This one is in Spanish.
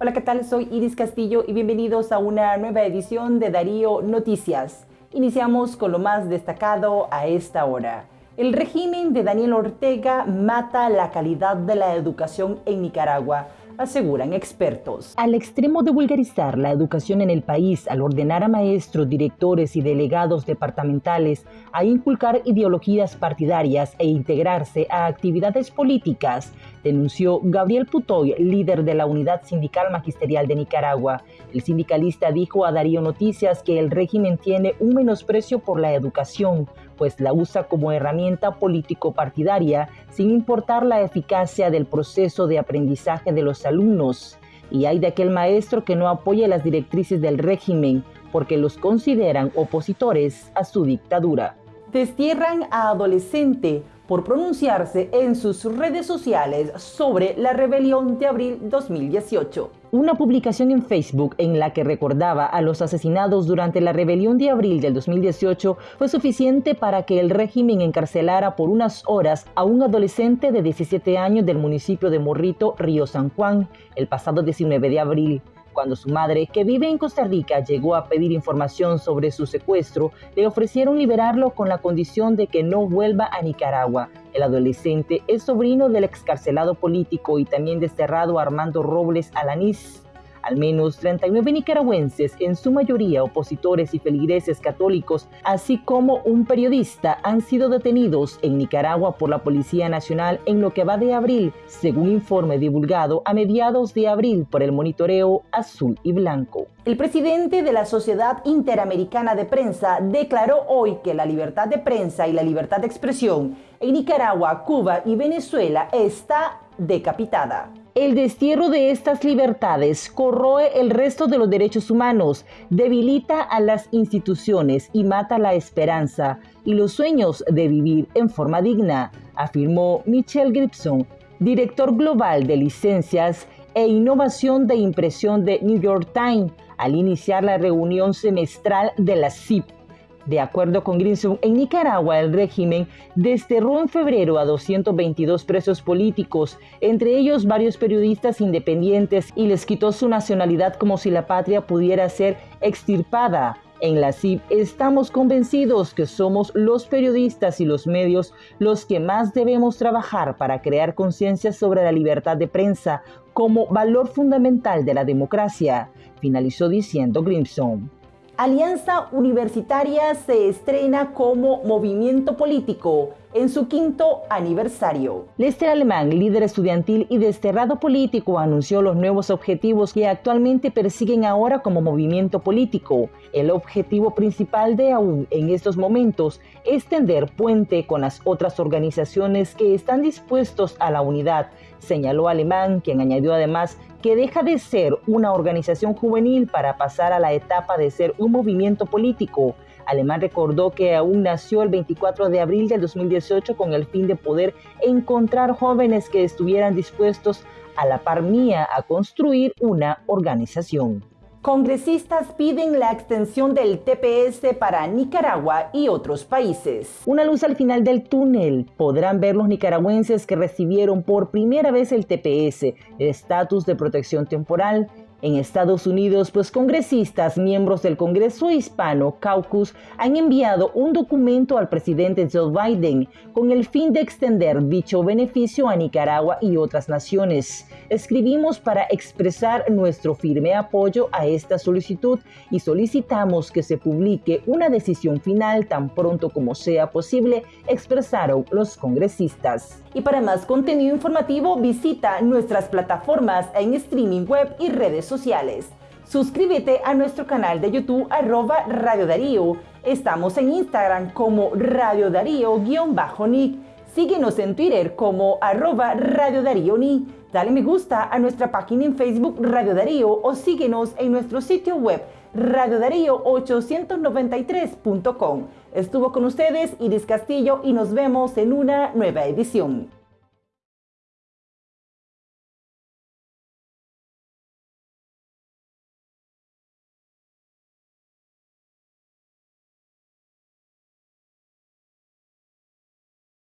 Hola, ¿qué tal? Soy Iris Castillo y bienvenidos a una nueva edición de Darío Noticias. Iniciamos con lo más destacado a esta hora. El régimen de Daniel Ortega mata la calidad de la educación en Nicaragua aseguran expertos. Al extremo de vulgarizar la educación en el país, al ordenar a maestros, directores y delegados departamentales a inculcar ideologías partidarias e integrarse a actividades políticas, denunció Gabriel Putoy, líder de la Unidad Sindical Magisterial de Nicaragua. El sindicalista dijo a Darío Noticias que el régimen tiene un menosprecio por la educación, pues la usa como herramienta político-partidaria sin importar la eficacia del proceso de aprendizaje de los alumnos. Y hay de aquel maestro que no apoya las directrices del régimen porque los consideran opositores a su dictadura. Destierran a adolescente por pronunciarse en sus redes sociales sobre la rebelión de abril 2018. Una publicación en Facebook en la que recordaba a los asesinados durante la rebelión de abril del 2018 fue suficiente para que el régimen encarcelara por unas horas a un adolescente de 17 años del municipio de Morrito, Río San Juan, el pasado 19 de abril. Cuando su madre, que vive en Costa Rica, llegó a pedir información sobre su secuestro, le ofrecieron liberarlo con la condición de que no vuelva a Nicaragua. El adolescente es sobrino del excarcelado político y también desterrado Armando Robles Alanís. Al menos 39 nicaragüenses, en su mayoría opositores y feligreses católicos, así como un periodista, han sido detenidos en Nicaragua por la Policía Nacional en lo que va de abril, según informe divulgado a mediados de abril por el monitoreo azul y blanco. El presidente de la Sociedad Interamericana de Prensa declaró hoy que la libertad de prensa y la libertad de expresión en Nicaragua, Cuba y Venezuela está decapitada. El destierro de estas libertades corroe el resto de los derechos humanos, debilita a las instituciones y mata la esperanza y los sueños de vivir en forma digna, afirmó Michelle Gibson, director global de licencias e innovación de impresión de New York Times, al iniciar la reunión semestral de la CIP de acuerdo con Grinson, en Nicaragua el régimen desterró en febrero a 222 presos políticos, entre ellos varios periodistas independientes, y les quitó su nacionalidad como si la patria pudiera ser extirpada. En la CIP estamos convencidos que somos los periodistas y los medios los que más debemos trabajar para crear conciencia sobre la libertad de prensa como valor fundamental de la democracia, finalizó diciendo Grimson. Alianza Universitaria se estrena como movimiento político en su quinto aniversario. Lester Alemán, líder estudiantil y desterrado político, anunció los nuevos objetivos que actualmente persiguen ahora como movimiento político. El objetivo principal de AUN en estos momentos es tender puente con las otras organizaciones que están dispuestos a la unidad, señaló Alemán, quien añadió además que deja de ser una organización juvenil para pasar a la etapa de ser un movimiento político. Alemán recordó que aún nació el 24 de abril del 2018 con el fin de poder encontrar jóvenes que estuvieran dispuestos a la par mía a construir una organización. Congresistas piden la extensión del TPS para Nicaragua y otros países. Una luz al final del túnel. Podrán ver los nicaragüenses que recibieron por primera vez el TPS, el estatus de protección temporal, en Estados Unidos, pues congresistas, miembros del Congreso Hispano Caucus, han enviado un documento al presidente Joe Biden con el fin de extender dicho beneficio a Nicaragua y otras naciones. Escribimos para expresar nuestro firme apoyo a esta solicitud y solicitamos que se publique una decisión final tan pronto como sea posible, expresaron los congresistas. Y para más contenido informativo visita nuestras plataformas en streaming web y redes sociales. Suscríbete a nuestro canal de YouTube arroba Radio Darío. Estamos en Instagram como Radio Darío-Nick. Síguenos en Twitter como arroba Radio Darío Ni. Dale me gusta a nuestra página en Facebook Radio Darío o síguenos en nuestro sitio web radiodarío893.com. Estuvo con ustedes Iris Castillo y nos vemos en una nueva edición.